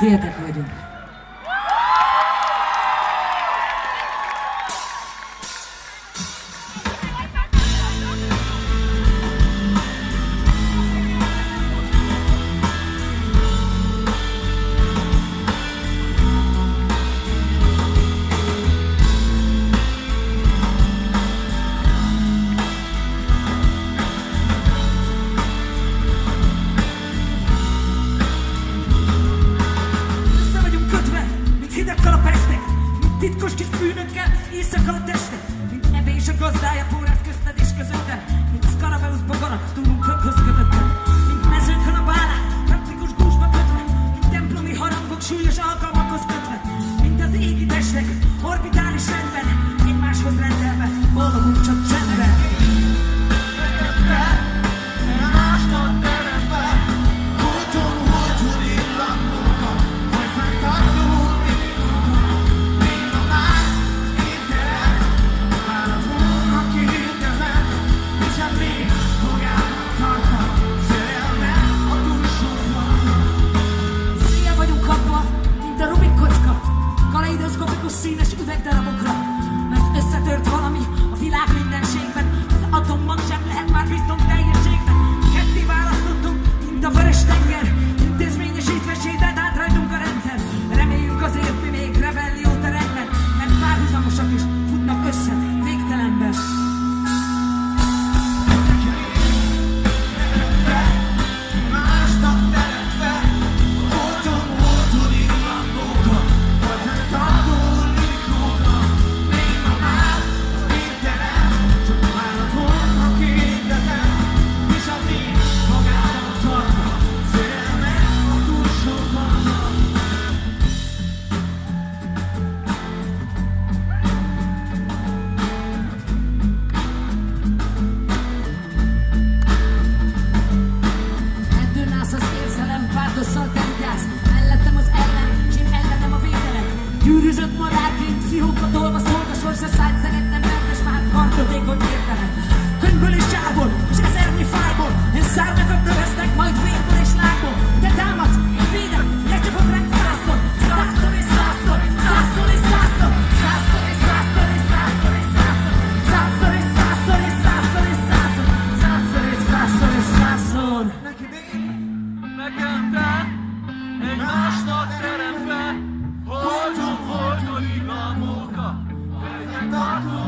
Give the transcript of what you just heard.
Где это ходит? Titkos kis bűnökkel éjszaka a teste Mint ebé és a gazdája póráz közted és közöttem. Mint Scarabeusz bogana, túl be. who folyadékot értenek Könyvből és zsákból, és ezernyi fájból Én szárnyakat növesznek, majd vérből és lábból. Te támadsz, én védem, lecsapok rá százszor. Százszor és százszor, százszor és százszor. Százszor és százszor és százszor és százszor. Százszor és százszor és százszor és százszor. Százszor és százszor és százszor. Neki én, nekem te Egy másnak teremve Holdon, holdon, igalmóka Fejjel tartó